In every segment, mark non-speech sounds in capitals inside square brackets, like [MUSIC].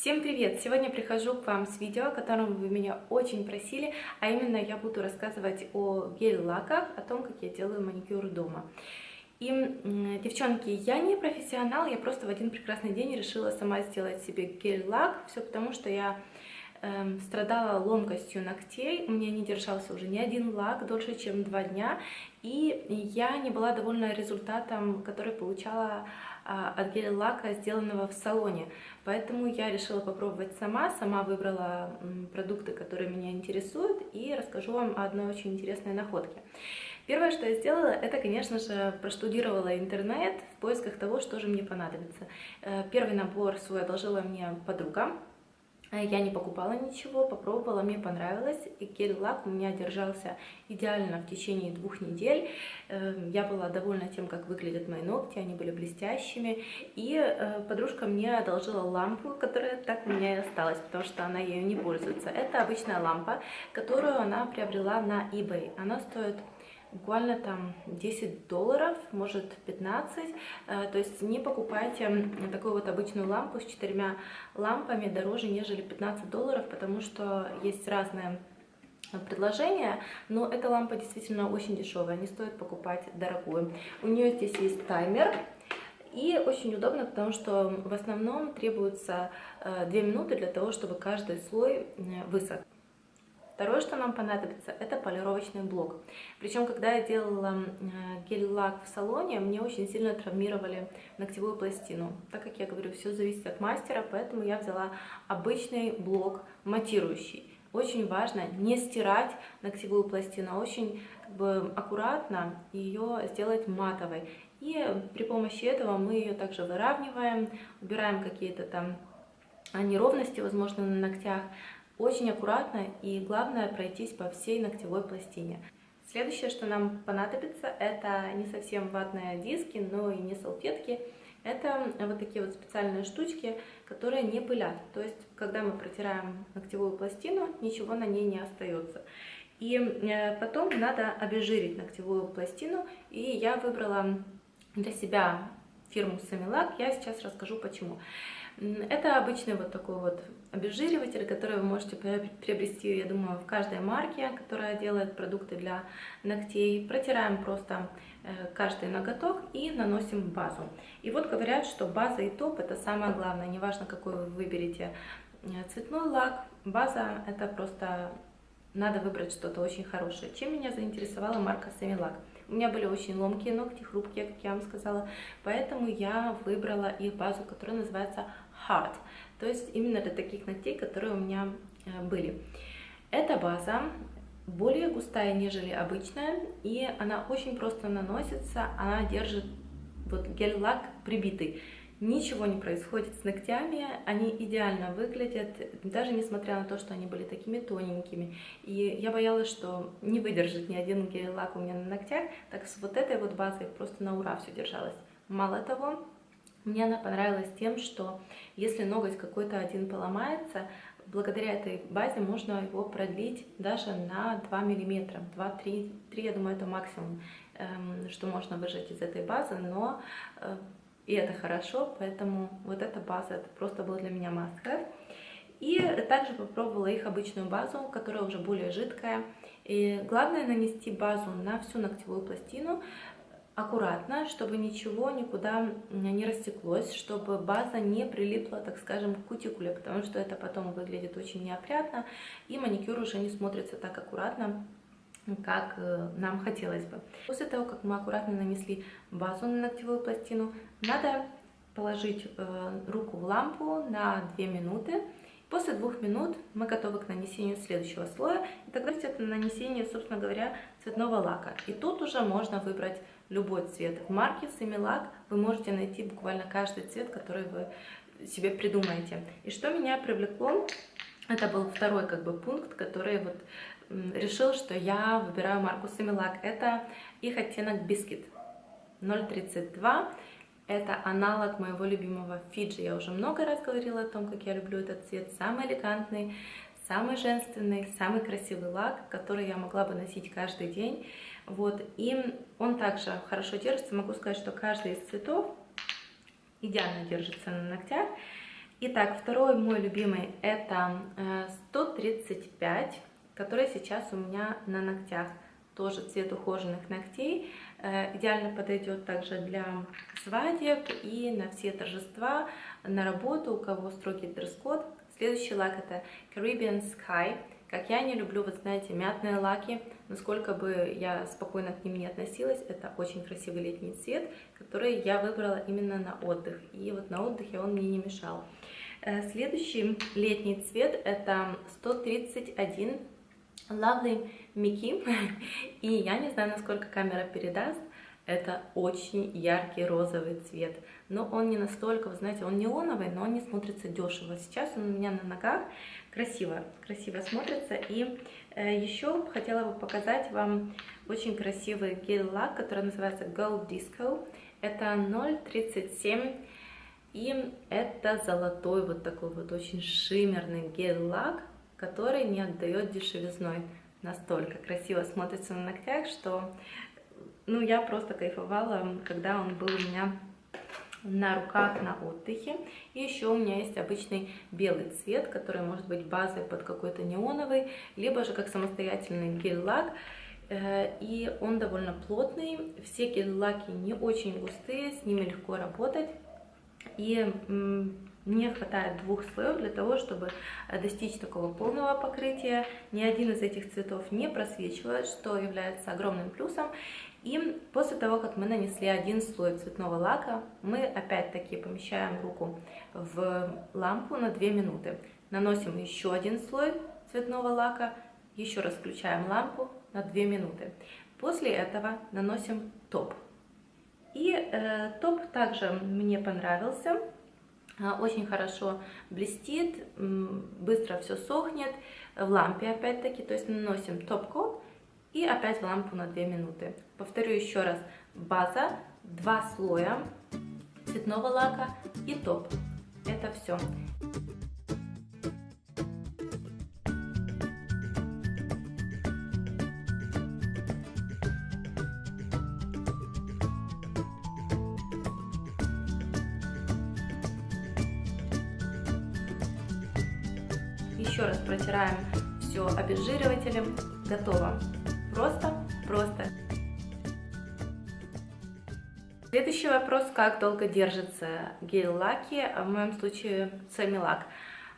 Всем привет! Сегодня прихожу к вам с видео, о котором вы меня очень просили, а именно я буду рассказывать о гель-лаках, о том, как я делаю маникюр дома. И, девчонки, я не профессионал, я просто в один прекрасный день решила сама сделать себе гель-лак, все потому что я эм, страдала ломкостью ногтей, у меня не держался уже ни один лак дольше, чем два дня, и я не была довольна результатом, который получала а, от гель-лака, сделанного в салоне. Поэтому я решила попробовать сама, сама выбрала продукты, которые меня интересуют, и расскажу вам о одной очень интересной находке. Первое, что я сделала, это, конечно же, проштудировала интернет в поисках того, что же мне понадобится. Э, первый набор свой одолжила мне подруга, Э, я не покупала ничего, попробовала, мне понравилось. И гель-лак у меня держался идеально в течение двух недель. Эм, я была довольна тем, как выглядят мои ногти, они были блестящими. И э, подружка мне одолжила лампу, которая так у меня и осталась, потому что она ею не пользуется. Это обычная лампа, которую она приобрела на eBay. Она стоит буквально там 10 долларов, может 15. Э, то есть не покупайте такую вот обычную лампу с четырьмя лампами дороже, нежели 15 долларов, потому что есть разные предложения, но эта лампа действительно очень дешевая, не стоит покупать дорогую. У нее здесь есть таймер, и очень удобно, потому что в основном требуется 2 э, минуты для того, чтобы каждый слой э, высох. Второе, что нам понадобится, это полировочный блок. Причем, когда я делала э, гель-лак в салоне, мне очень сильно травмировали ногтевую пластину. Так как я говорю, все зависит от мастера, поэтому я взяла обычный блок матирующий. Очень важно не стирать ногтевую пластину, а очень как бы, аккуратно ее сделать матовой. И при помощи этого мы ее также выравниваем, убираем какие-то там неровности, возможно, на ногтях, очень аккуратно и главное пройтись по всей ногтевой пластине. Следующее, что нам понадобится, это не совсем ватные диски, но и не салфетки. Это вот такие вот специальные штучки, которые не пылят. То есть, когда мы протираем ногтевую пластину, ничего на ней не остается. И э, потом надо обезжирить ногтевую пластину. И я выбрала для себя фирму Samilak. Я сейчас расскажу почему. Это обычный вот такой вот обезжириватель, который вы можете приобрести, я думаю, в каждой марке, которая делает продукты для ногтей. Протираем просто э, каждый ноготок и наносим базу. И вот говорят, что база и топ это самое главное. Неважно, какой вы выберете э, цветной лак, база это просто надо выбрать что-то очень хорошее. Чем меня заинтересовала марка Semilac? У меня были очень ломкие ногти, хрупкие, как я вам сказала, поэтому я выбрала их базу, которая называется Hard, то есть именно для таких ногтей, которые у меня э, были. Эта база более густая, нежели обычная, и она очень просто наносится, она держит вот гель-лак прибитый. Ничего не происходит с ногтями, они идеально выглядят, даже несмотря на то, что они были такими тоненькими. И я боялась, что не выдержит ни один гель-лак у меня на ногтях, так с вот этой вот базой просто на ура все держалось. Мало того, мне она понравилась тем, что если ноготь какой-то один поломается, благодаря этой базе можно его продлить даже на 2 миллиметра. 2-3, 3, я думаю, это максимум, эм, что можно выжать из этой базы, но э, и это хорошо, поэтому вот эта база, это просто был для меня have. И также попробовала их обычную базу, которая уже более жидкая. И главное нанести базу на всю ногтевую пластину, аккуратно, чтобы ничего никуда не растеклось, чтобы база не прилипла, так скажем, к кутикуле, потому что это потом выглядит очень неопрятно, и маникюр уже не смотрится так аккуратно, как э, нам хотелось бы. После того, как мы аккуратно нанесли базу на ногтевую пластину, надо положить э, руку в лампу на 2 минуты. После двух минут мы готовы к нанесению следующего слоя. И тогда это нанесение, собственно говоря, цветного лака. И тут уже можно выбрать любой цвет. В марке Similac вы можете найти буквально каждый цвет, который вы себе придумаете. И что меня привлекло, это был второй как бы пункт, который вот решил, что я выбираю марку Similac. Это их оттенок Biscuit 032. Это аналог моего любимого Фиджи. Я уже много раз говорила о том, как я люблю этот цвет. Самый элегантный, самый женственный, самый красивый лак, который я могла бы носить каждый день. Вот. И он также хорошо держится. Могу сказать, что каждый из цветов идеально держится на ногтях. Итак, второй мой любимый это 135, э, который сейчас у меня на ногтях. Тоже цвет ухоженных ногтей. Э, идеально подойдет также для свадеб и на все торжества, на работу, у кого строгий дресс-код. Следующий лак это Caribbean Sky. Как я не люблю, вы знаете, мятные лаки, насколько бы я спокойно к ним не относилась, это очень красивый летний цвет, который я выбрала именно на отдых. И вот на отдыхе он мне не мешал. Э, следующий летний цвет это 131 Lovely Mickey. [LAUGHS] И я не знаю, насколько камера передаст, это очень яркий розовый цвет. Но он не настолько, вы знаете, он неоновый, но он не смотрится дешево. Сейчас он у меня на ногах красиво, красиво смотрится. И э, еще хотела бы показать вам очень красивый гель-лак, который называется Gold Disco. Это 0,37 и это золотой вот такой вот очень шиммерный гель-лак, который не отдает дешевизной. Настолько красиво смотрится на ногтях, что ну, я просто кайфовала, когда он был у меня на руках на отдыхе. И еще у меня есть обычный белый цвет, который может быть базой под какой-то неоновый, либо же как самостоятельный гель-лак. Э, и он довольно плотный. Все гель-лаки не очень густые, с ними легко работать. И мне хватает двух слоев для того, чтобы э, достичь такого полного покрытия. Ни один из этих цветов не просвечивает, что является огромным плюсом. И после того, как мы нанесли один слой цветного лака, мы опять-таки помещаем руку в лампу на 2 минуты. Наносим еще один слой цветного лака, еще раз включаем лампу на 2 минуты. После этого наносим топ. И э, топ также мне понравился, очень хорошо блестит, быстро все сохнет, в лампе опять-таки, то есть наносим топ-код и опять в лампу на 2 минуты. Повторю еще раз, база, два слоя цветного лака и топ. Это все. Все обезжиривателем. Готово. Просто, просто. Следующий вопрос, как долго держится гель-лаки, в моем случае сами-лак.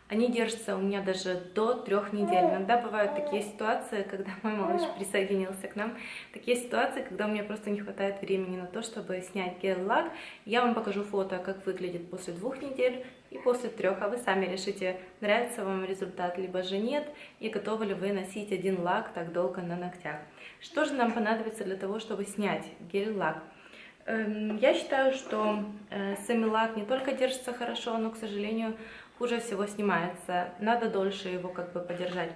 Они держатся у меня даже до трех недель. Иногда бывают такие ситуации, когда [LAUGHS] мой малыш присоединился к нам. Такие ситуации, когда у меня просто не хватает времени на то, чтобы снять гель-лак. Я вам покажу фото, как выглядит после двух недель и после трех, а вы сами решите, нравится вам результат, либо же нет, и готовы ли вы носить один лак так долго на ногтях. Что же нам понадобится для того, чтобы снять гель-лак? Эм, я считаю, что э, сами лак не только держится хорошо, но, к сожалению, хуже всего снимается. Надо дольше его как бы подержать.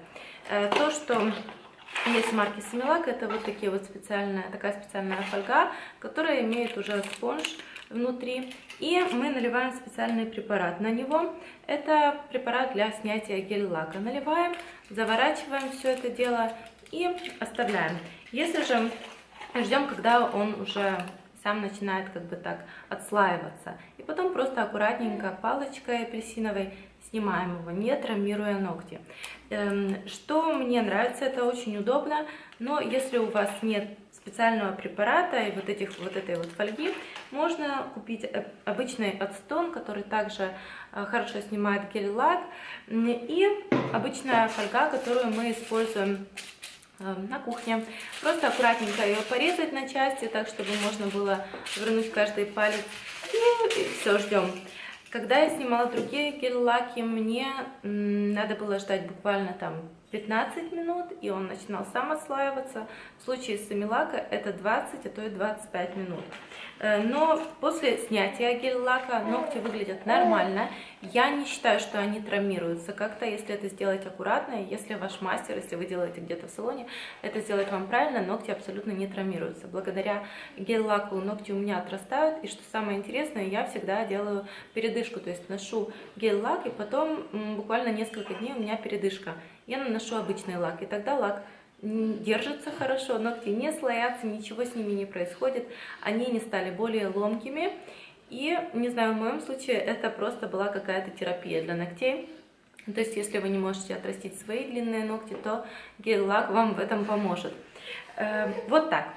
Э, то, что есть марки Семилак, это вот такие вот специальная, такая специальная фольга, которая имеет уже спонж внутри. И мы наливаем специальный препарат на него. Это препарат для снятия гель-лака. Наливаем, заворачиваем все это дело и оставляем. Если же ждем, когда он уже сам начинает как бы так отслаиваться. И потом просто аккуратненько палочкой апельсиновой снимаем его, не травмируя ногти. Эм, что мне нравится, это очень удобно, но если у вас нет специального препарата и вот этих вот этой вот фольги, можно купить э, обычный отстон, который также э, хорошо снимает гель-лак, и обычная фольга, которую мы используем Эм, на кухне. Просто аккуратненько ее порезать на части, так, чтобы можно было вернуть каждый палец. И, и все, ждем. Когда я снимала другие гель-лаки, мне надо было ждать буквально там 15 минут, и он начинал сам отслаиваться. В случае с амилака это 20, а то и 25 минут. Э, но после снятия гель-лака ногти выглядят нормально. Я не считаю, что они травмируются как-то, если это сделать аккуратно. Если ваш мастер, если вы делаете где-то в салоне, это сделать вам правильно, ногти абсолютно не травмируются. Благодаря гель-лаку ногти у меня отрастают. И что самое интересное, я всегда делаю передышку. То есть ношу гель-лак, и потом буквально несколько дней у меня передышка. Я наношу обычный лак, и тогда лак держатся хорошо, ногти не слоятся, ничего с ними не происходит, они не стали более ломкими. И, не знаю, в моем случае это просто была какая-то терапия для ногтей. То есть, если вы не можете отрастить свои длинные ногти, то гель-лак вам в этом поможет. Э, вот так.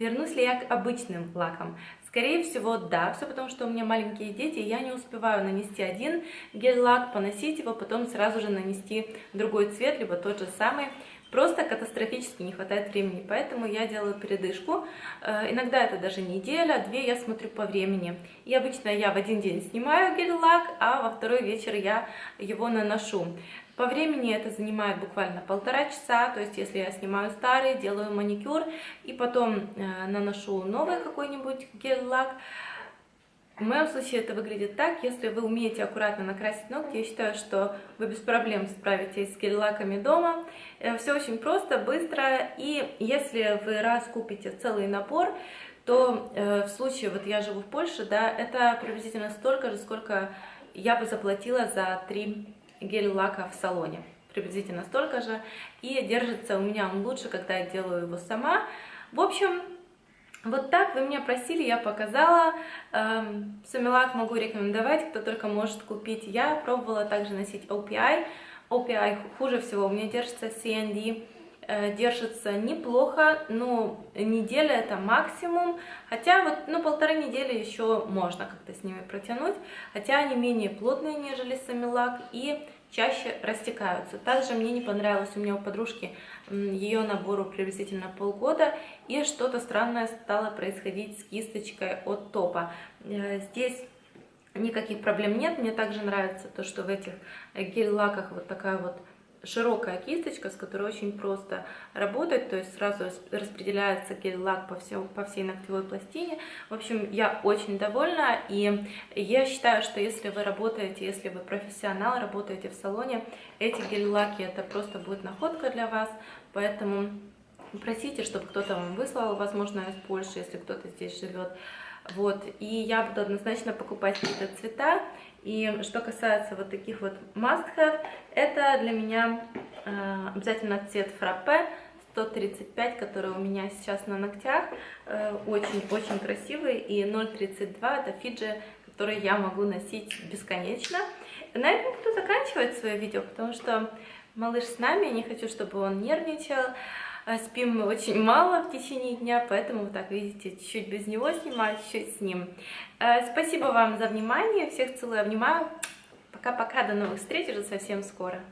Вернусь ли я к обычным лакам? Скорее всего, да, все потому, что у меня маленькие дети, и я не успеваю нанести один гель-лак, поносить его, потом сразу же нанести другой цвет, либо тот же самый. Просто катастрофически не хватает времени, поэтому я делаю передышку. Э, иногда это даже неделя, две я смотрю по времени. И обычно я в один день снимаю гель-лак, а во второй вечер я его наношу. По времени это занимает буквально полтора часа, то есть если я снимаю старый, делаю маникюр и потом э, наношу новый какой-нибудь гель-лак, в моем случае это выглядит так, если вы умеете аккуратно накрасить ногти, я считаю, что вы без проблем справитесь с гель-лаками дома. Э, Все очень просто, быстро, и если вы раз купите целый набор, то э, в случае, вот я живу в Польше, да, это приблизительно столько же, сколько я бы заплатила за три гель-лака в салоне. Приблизительно столько же. И держится у меня он лучше, когда я делаю его сама. В общем, вот так вы меня просили, я показала. Эм, Самилак могу рекомендовать, кто только может купить. Я пробовала также носить OPI. OPI хуже всего, у меня держится CND э, держится неплохо, но неделя это максимум, хотя вот, ну, полторы недели еще можно как-то с ними протянуть, хотя они менее плотные, нежели самилак, и чаще растекаются. Также мне не понравилось, у меня у подружки ее набору приблизительно полгода, и что-то странное стало происходить с кисточкой от топа. Э, здесь никаких проблем нет, мне также нравится то, что в этих гель-лаках вот такая вот широкая кисточка, с которой очень просто работать, то есть сразу распределяется гель-лак по, по всей ногтевой пластине. В общем, я очень довольна, и я считаю, что если вы работаете, если вы профессионал, работаете в салоне, эти гель-лаки это просто будет находка для вас, поэтому просите, чтобы кто-то вам выслал, возможно, из Польши, если кто-то здесь живет. Вот, и я буду однозначно покупать какие-то цвета. И что касается вот таких вот must-have, это для меня э, обязательно цвет фраппе 135, который у меня сейчас на ногтях. Очень-очень э, красивый. И 0,32 это фиджи, который я могу носить бесконечно. На этом буду заканчивать свое видео, потому что малыш с нами, не хочу, чтобы он нервничал. А, спим мы очень мало в течение дня, поэтому, так видите, чуть-чуть без него снимаю, чуть-чуть с ним. А, спасибо вам за внимание, всех целую, обнимаю. Пока-пока, до новых встреч уже совсем скоро.